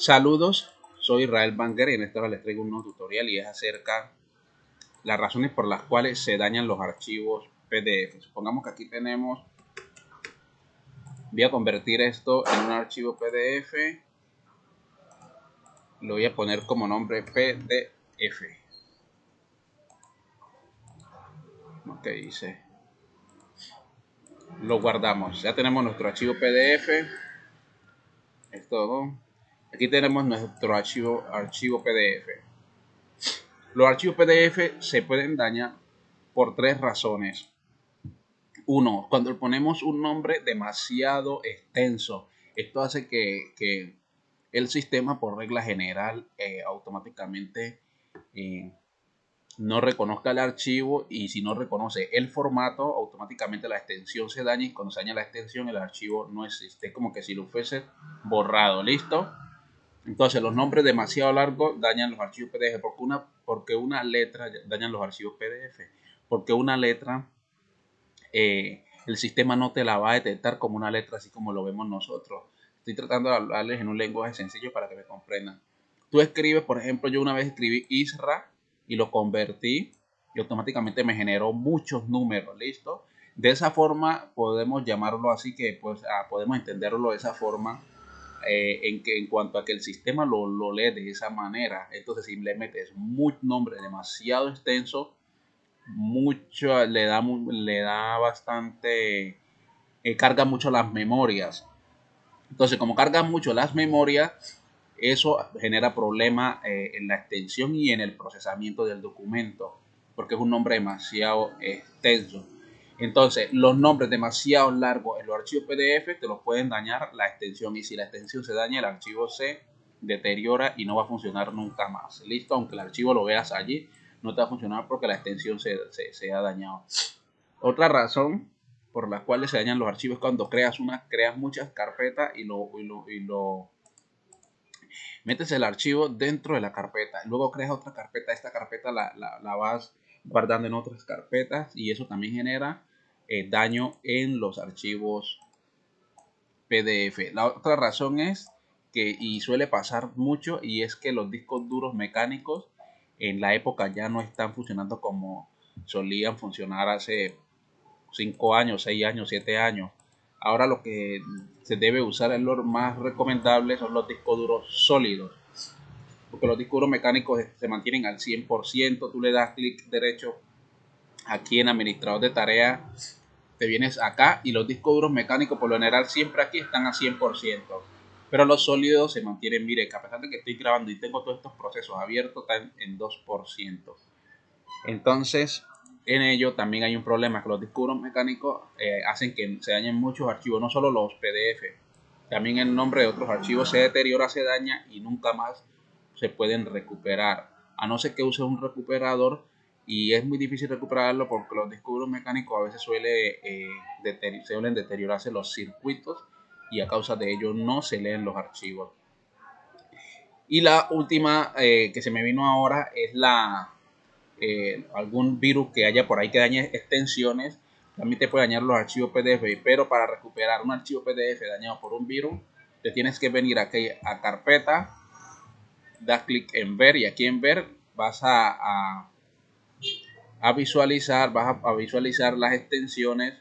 Saludos, soy Israel Banger y en esta les traigo un nuevo tutorial y es acerca las razones por las cuales se dañan los archivos PDF. Supongamos que aquí tenemos, voy a convertir esto en un archivo PDF, lo voy a poner como nombre PDF. Ok, dice. Lo guardamos. Ya tenemos nuestro archivo PDF. Es todo. Aquí tenemos nuestro archivo, archivo PDF. Los archivos PDF se pueden dañar por tres razones. Uno, cuando ponemos un nombre demasiado extenso, esto hace que, el sistema por regla general eh, automáticamente eh, no reconozca el archivo y si no reconoce el formato, automáticamente la extensión se daña y cuando se daña la extensión el archivo no existe, como que si lo fuese borrado, ¿listo? Entonces, los nombres demasiado largos dañan los archivos PDF porque una, porque una letra dañan los archivos PDF. Porque una letra, eh, el sistema no te la va a detectar como una letra así como lo vemos nosotros. Estoy tratando de hablarles en un lenguaje sencillo para que me comprendan. Tú escribes, por ejemplo, yo una vez escribí Isra y lo convertí y automáticamente me generó muchos números, ¿listo? De esa forma podemos llamarlo así que pues ah, podemos entenderlo de esa forma eh, en, que, en cuanto a que el sistema lo, lo, lee de esa manera. Entonces, si le metes un nombre demasiado extenso, mucho, le, da, le da bastante, eh, carga mucho las memorias. Entonces, como carga mucho las memorias, eso genera problemas eh, en la extensión y en el procesamiento del documento, porque es un nombre demasiado extenso. Entonces, los nombres demasiado largos en los archivos PDF te los pueden dañar la extensión y si la extensión se daña, el archivo se deteriora y no va a funcionar nunca más. Listo, aunque el archivo lo veas allí, no te va a funcionar porque la extensión se, ha dañado. Otra razón por la cual se dañan los archivos es cuando creas una, creas muchas carpetas y lo, y lo, metes el archivo dentro de la carpeta. Luego creas otra carpeta. Esta carpeta la, la vas guardando en otras carpetas y eso también genera eh, daño en los archivos PDF. La otra razón es que, y suele pasar mucho, y es que los discos duros mecánicos en la época ya no están funcionando como solían funcionar hace 5 años, 6 años, 7 años. Ahora lo que se debe usar es lo más recomendable son los discos duros sólidos. Porque los discos duros mecánicos se mantienen al 100%. Tú le das clic derecho aquí en administrador de tareas te vienes acá y los discos duros mecánicos por lo general siempre aquí están a 100%. Pero los sólidos se mantienen, mire, a pesar de que estoy grabando y tengo todos estos procesos abiertos, están en 2%. Entonces, en ello también hay un problema, que los discos duros mecánicos eh, hacen que se dañen muchos archivos, no solo los PDF. También el nombre de otros archivos se deteriora, se daña y nunca más se pueden recuperar. A no ser que use un recuperador y es muy difícil recuperarlo porque los discos mecánicos a veces suele, eh, suelen deteriorarse los circuitos y a causa de ello no se leen los archivos. Y la última eh, que se me vino ahora es la eh, algún virus que haya por ahí que dañe extensiones. También te puede dañar los archivos PDF, pero para recuperar un archivo PDF dañado por un virus, te tienes que venir aquí a carpeta, das clic en ver y aquí en ver vas a a visualizar, vas a, visualizar las extensiones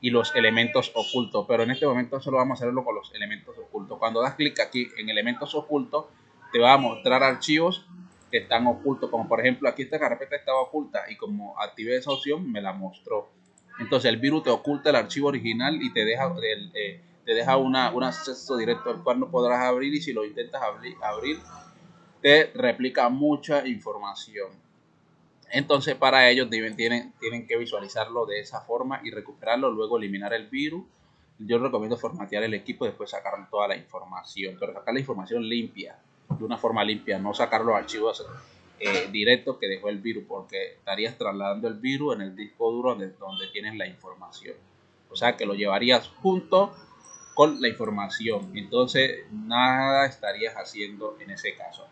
y los elementos ocultos. Pero en este momento solo vamos a hacerlo con los elementos ocultos. Cuando das clic aquí en elementos ocultos, te va a mostrar archivos que están ocultos. Como por ejemplo, aquí esta carpeta estaba oculta y como activé esa opción, me la mostró. Entonces el virus te oculta el archivo original y te deja, eh, te deja una, un acceso directo al cual no podrás abrir y si lo intentas abrir te replica mucha información. Entonces para ellos tienen, tienen que visualizarlo de esa forma y recuperarlo, luego eliminar el virus. Yo recomiendo formatear el equipo y después sacar toda la información, pero sacar la información limpia, de una forma limpia, no sacar los archivos eh, directos que dejó el virus, porque estarías trasladando el virus en el disco duro donde, donde tienes la información. O sea que lo llevarías junto con la información. Entonces nada estarías haciendo en ese caso.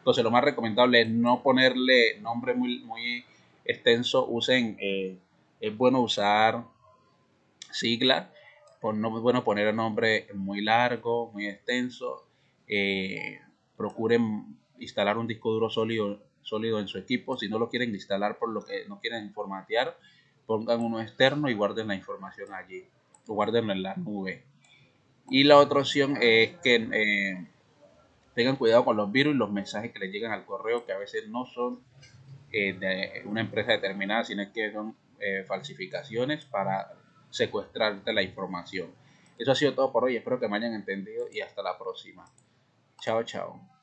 Entonces lo más recomendable es no ponerle nombre muy, muy extenso. Usen, eh, es bueno usar siglas. No es bueno poner el nombre muy largo, muy extenso. eh, procuren instalar un disco duro sólido, sólido en su equipo. Si no lo quieren instalar por lo que no quieren formatear, pongan uno externo y guarden la información allí. O guardenlo en la nube. Y la otra opción es que eh, tengan cuidado con los virus y los mensajes que les llegan al correo, que a veces no son eh, de una empresa determinada, sino que son eh, falsificaciones para secuestrarte la información. Eso ha sido todo por hoy, espero que me hayan entendido y hasta la próxima. Chao, chao.